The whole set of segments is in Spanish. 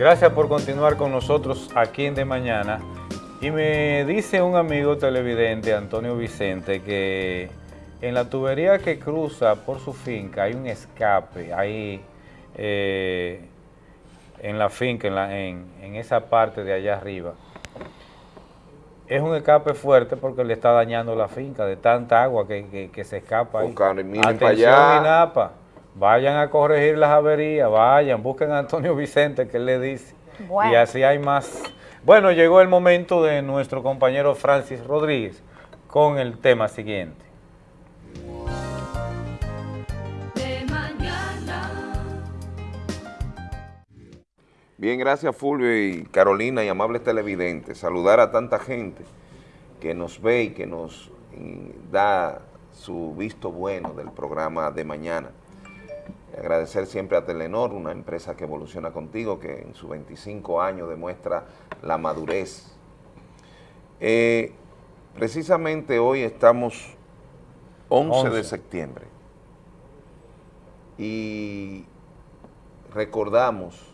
Gracias por continuar con nosotros aquí en De Mañana. Y me dice un amigo televidente, Antonio Vicente, que en la tubería que cruza por su finca hay un escape, ahí eh, en la finca, en, esa parte de allá arriba. Es un escape fuerte porque le está dañando la finca de tanta agua que, se escapa ahí. Atención INAPA, vayan a corregir las averías, vayan, busquen a Antonio Vicente que él le dice. Y así hay más. Bueno, llegó el momento de nuestro compañero Francis Rodríguez con el tema siguiente. Bien, gracias Fulvio y Carolina y amables televidentes. Saludar a tanta gente que nos ve y que nos da su visto bueno del programa de mañana. Agradecer siempre a Telenor, una empresa que evoluciona contigo, que en sus 25 años demuestra la madurez. Eh, precisamente hoy estamos 11 de septiembre y recordamos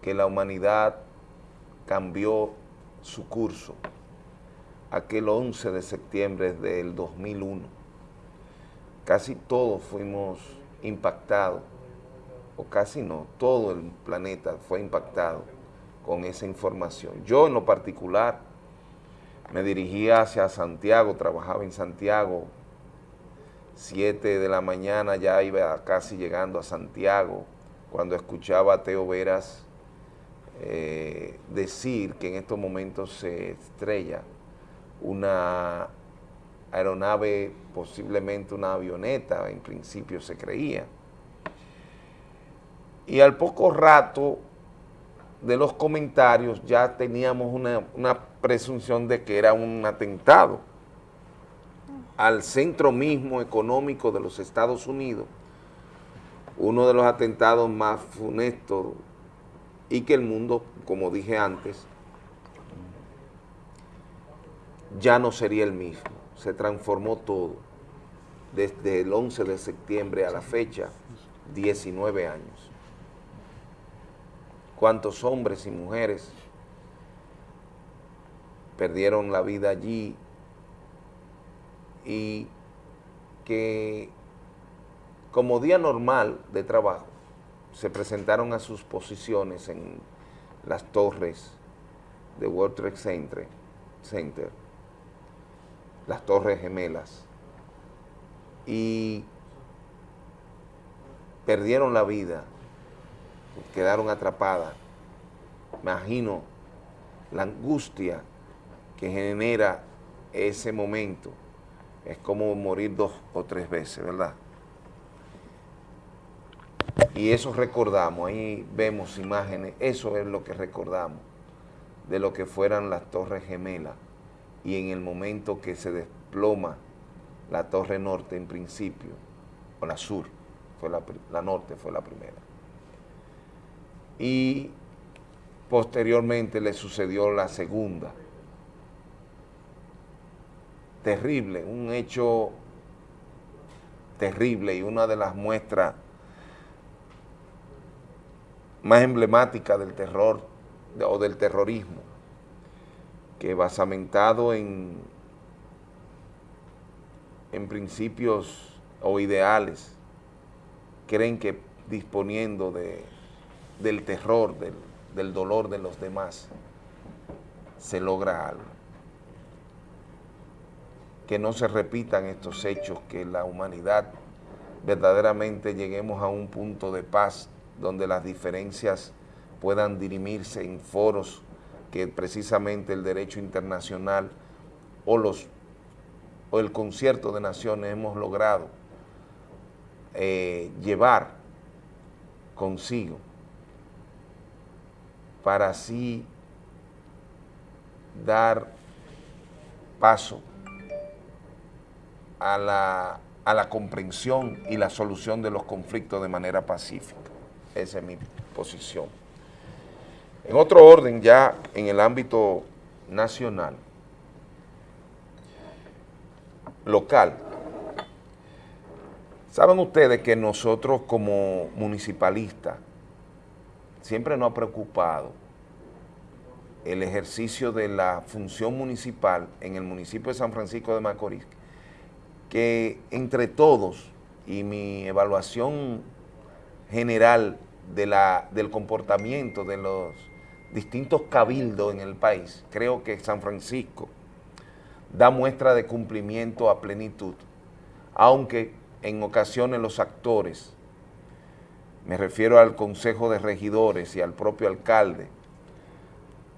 que la humanidad cambió su curso aquel 11 de septiembre del 2001. Casi todos fuimos impactados, o casi no, todo el planeta fue impactado con esa información. Yo en lo particular me dirigía hacia Santiago, trabajaba en Santiago, 7 de la mañana ya iba casi llegando a Santiago, cuando escuchaba a Teo Veras eh, decir que en estos momentos se estrella una aeronave, posiblemente una avioneta, en principio se creía. Y al poco rato de los comentarios ya teníamos una, una presunción de que era un atentado al centro mismo económico de los Estados Unidos, uno de los atentados más funestos y que el mundo, como dije antes, ya no sería el mismo. Se transformó todo. Desde el 11 de septiembre a la fecha, 19 años. Cuántos hombres y mujeres perdieron la vida allí y que como día normal de trabajo, se presentaron a sus posiciones en las torres de World Trade Center, Center las torres gemelas, y perdieron la vida, quedaron atrapadas. Imagino la angustia que genera ese momento. Es como morir dos o tres veces, ¿verdad? Y eso recordamos, ahí vemos imágenes, eso es lo que recordamos de lo que fueran las torres gemelas y en el momento que se desploma la torre norte en principio, o la sur, fue la, la norte fue la primera. Y posteriormente le sucedió la segunda. Terrible, un hecho terrible y una de las muestras más emblemática del terror o del terrorismo, que basamentado en, en principios o ideales, creen que disponiendo de, del terror, del, del dolor de los demás, se logra algo. Que no se repitan estos hechos, que la humanidad verdaderamente lleguemos a un punto de paz donde las diferencias puedan dirimirse en foros que precisamente el derecho internacional o, los, o el concierto de naciones hemos logrado eh, llevar consigo para así dar paso a la, a la comprensión y la solución de los conflictos de manera pacífica. Esa es mi posición. En otro orden, ya en el ámbito nacional, local, saben ustedes que nosotros como municipalistas siempre nos ha preocupado el ejercicio de la función municipal en el municipio de San Francisco de Macorís, que entre todos y mi evaluación general de la, del comportamiento de los distintos cabildos en el país, creo que San Francisco da muestra de cumplimiento a plenitud, aunque en ocasiones los actores, me refiero al Consejo de Regidores y al propio alcalde,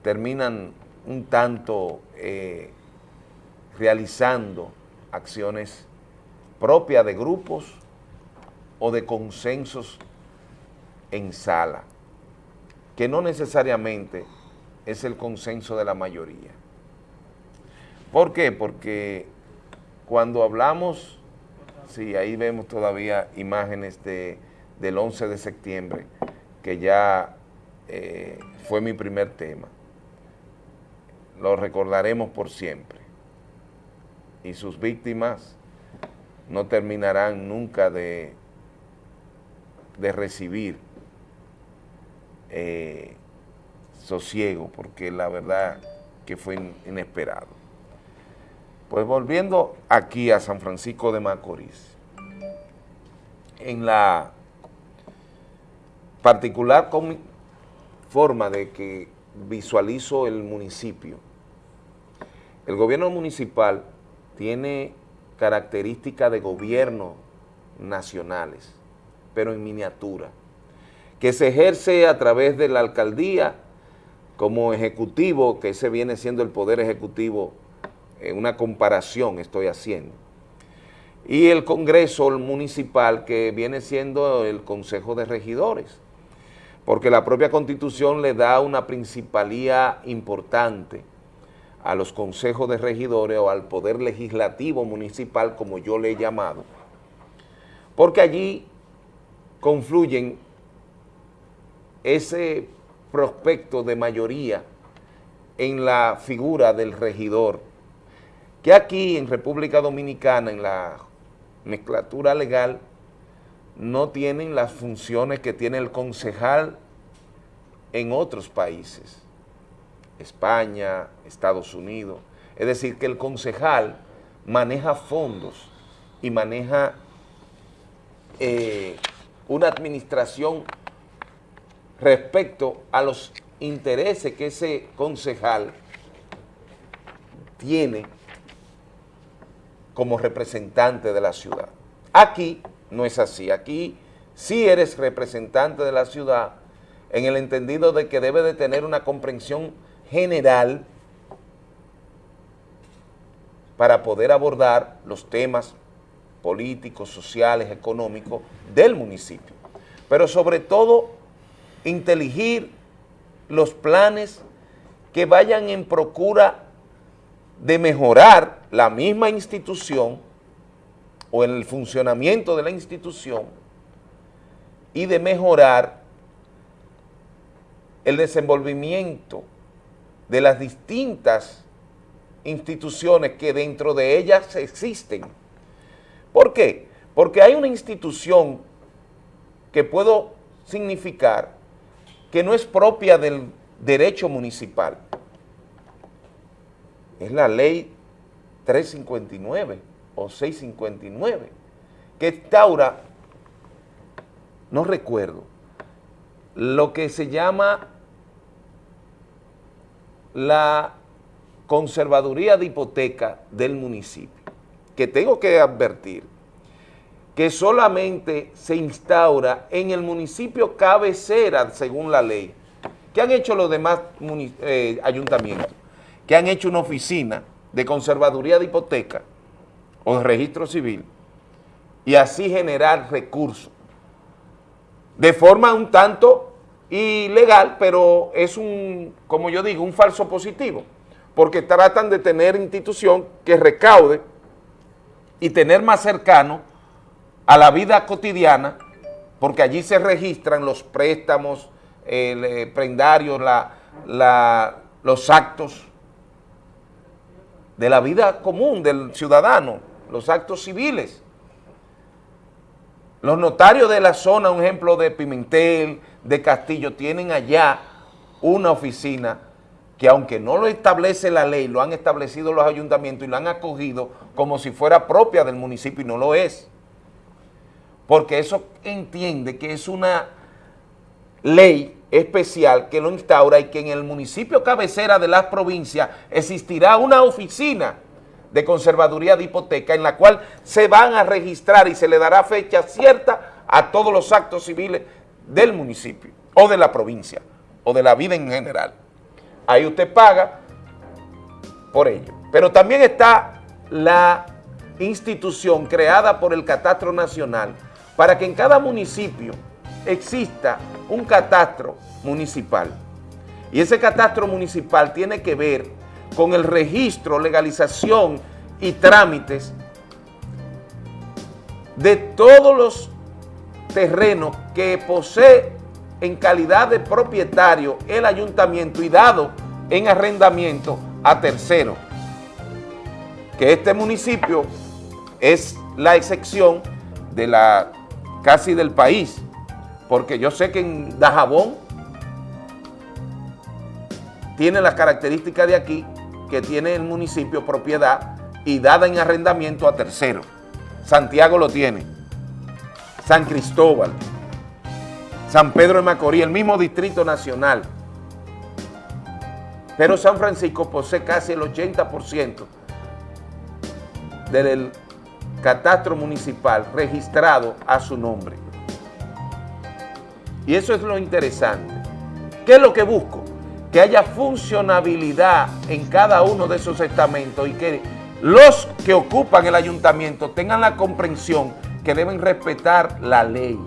terminan un tanto eh, realizando acciones propias de grupos o de consensos en sala, que no necesariamente es el consenso de la mayoría. ¿Por qué? Porque cuando hablamos, sí, ahí vemos todavía imágenes de, del 11 de septiembre, que ya eh, fue mi primer tema. Lo recordaremos por siempre. Y sus víctimas no terminarán nunca de, de recibir eh, sosiego, porque la verdad que fue inesperado. Pues volviendo aquí a San Francisco de Macorís, en la particular forma de que visualizo el municipio, el gobierno municipal tiene características de gobierno nacionales, pero en miniatura, que se ejerce a través de la alcaldía como ejecutivo, que ese viene siendo el poder ejecutivo una comparación estoy haciendo. Y el Congreso municipal que viene siendo el Consejo de Regidores, porque la propia Constitución le da una principalía importante a los consejos de regidores o al poder legislativo municipal, como yo le he llamado, porque allí confluyen ese prospecto de mayoría en la figura del regidor que aquí en República Dominicana, en la mezclatura legal, no tienen las funciones que tiene el concejal en otros países, España, Estados Unidos. Es decir, que el concejal maneja fondos y maneja eh, una administración respecto a los intereses que ese concejal tiene como representante de la ciudad. Aquí no es así, aquí sí eres representante de la ciudad en el entendido de que debe de tener una comprensión general para poder abordar los temas políticos, sociales, económicos del municipio. Pero sobre todo, inteligir los planes que vayan en procura de mejorar la misma institución o el funcionamiento de la institución y de mejorar el desenvolvimiento de las distintas instituciones que dentro de ellas existen. ¿Por qué? Porque hay una institución que puedo significar que no es propia del derecho municipal, es la ley 359 o 659, que instaura, no recuerdo, lo que se llama la conservaduría de hipoteca del municipio, que tengo que advertir que solamente se instaura en el municipio cabecera según la ley. ¿Qué han hecho los demás eh, ayuntamientos? que han hecho una oficina de conservaduría de hipoteca o de registro civil y así generar recursos de forma un tanto ilegal, pero es un, como yo digo, un falso positivo, porque tratan de tener institución que recaude y tener más cercano a la vida cotidiana, porque allí se registran los préstamos, el eh, prendario, los actos de la vida común del ciudadano, los actos civiles. Los notarios de la zona, un ejemplo de Pimentel, de Castillo tienen allá una oficina que aunque no lo establece la ley, lo han establecido los ayuntamientos y lo han acogido como si fuera propia del municipio y no lo es. Porque eso entiende que es una ley especial que lo instaura y que en el municipio cabecera de las provincias existirá una oficina de conservaduría de hipoteca en la cual se van a registrar y se le dará fecha cierta a todos los actos civiles del municipio o de la provincia o de la vida en general. Ahí usted paga por ello. Pero también está la institución creada por el Catastro Nacional para que en cada municipio exista un catastro municipal. Y ese catastro municipal tiene que ver con el registro, legalización y trámites de todos los terrenos que posee en calidad de propietario el ayuntamiento y dado en arrendamiento a tercero. Que este municipio es la excepción de la casi del país, porque yo sé que en Dajabón tiene las características de aquí, que tiene el municipio propiedad y dada en arrendamiento a tercero. Santiago lo tiene, San Cristóbal, San Pedro de Macorís, el mismo Distrito Nacional. Pero San Francisco posee casi el 80% del catastro municipal registrado a su nombre. Y eso es lo interesante. ¿Qué es lo que busco? Que haya funcionabilidad en cada uno de esos estamentos y que los que ocupan el ayuntamiento tengan la comprensión que deben respetar la ley.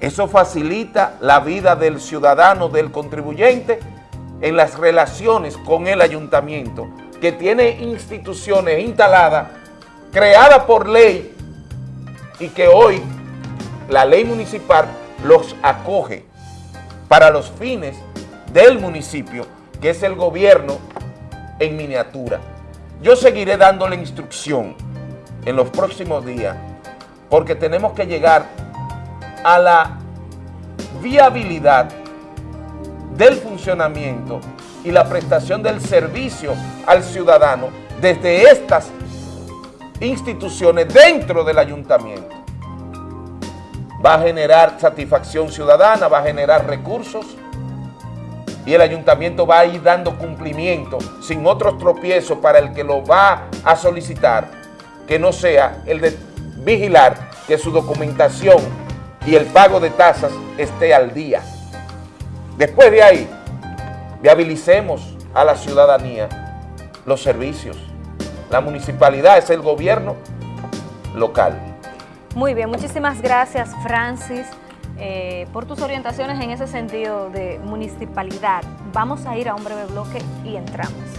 Eso facilita la vida del ciudadano, del contribuyente, en las relaciones con el ayuntamiento, que tiene instituciones instaladas, creadas por ley, y que hoy la ley municipal los acoge para los fines del municipio, que es el gobierno en miniatura. Yo seguiré dándole instrucción en los próximos días, porque tenemos que llegar a la viabilidad del funcionamiento y la prestación del servicio al ciudadano desde estas instituciones dentro del ayuntamiento. Va a generar satisfacción ciudadana, va a generar recursos y el ayuntamiento va a ir dando cumplimiento sin otros tropiezos para el que lo va a solicitar, que no sea el de vigilar que su documentación y el pago de tasas esté al día. Después de ahí, viabilicemos a la ciudadanía los servicios. La municipalidad es el gobierno local. Muy bien, muchísimas gracias Francis eh, por tus orientaciones en ese sentido de municipalidad. Vamos a ir a un breve bloque y entramos.